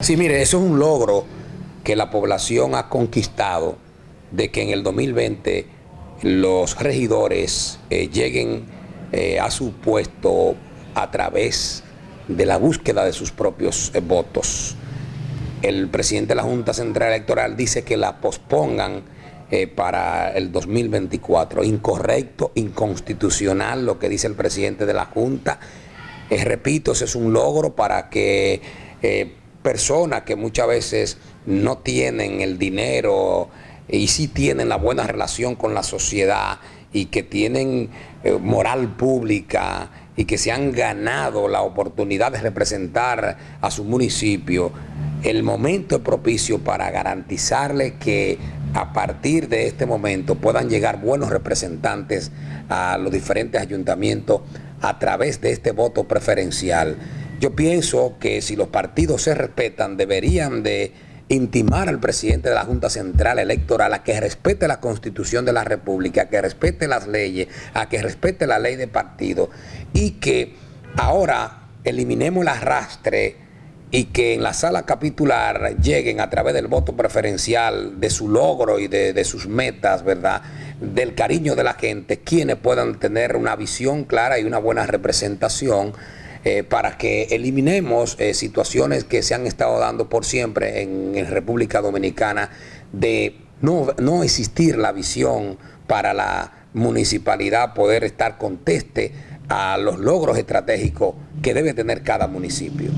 Sí, mire, eso es un logro que la población ha conquistado de que en el 2020 los regidores eh, lleguen eh, a su puesto a través de la búsqueda de sus propios eh, votos. El presidente de la Junta Central Electoral dice que la pospongan para el 2024. Incorrecto, inconstitucional lo que dice el presidente de la Junta. repito, ese es un logro para que personas que muchas veces no tienen el dinero y sí tienen la buena relación con la sociedad y que tienen eh, moral pública y que se han ganado la oportunidad de representar a su municipio, el momento es propicio para garantizarle que a partir de este momento puedan llegar buenos representantes a los diferentes ayuntamientos a través de este voto preferencial. Yo pienso que si los partidos se respetan, deberían de intimar al presidente de la Junta Central Electoral a que respete la Constitución de la República, a que respete las leyes, a que respete la ley de partido y que ahora eliminemos el arrastre y que en la sala capitular lleguen a través del voto preferencial, de su logro y de, de sus metas, ¿verdad?, del cariño de la gente, quienes puedan tener una visión clara y una buena representación eh, para que eliminemos eh, situaciones que se han estado dando por siempre en, República Dominicana de no, no existir la visión para la municipalidad poder estar conteste a los logros estratégicos que debe tener cada municipio.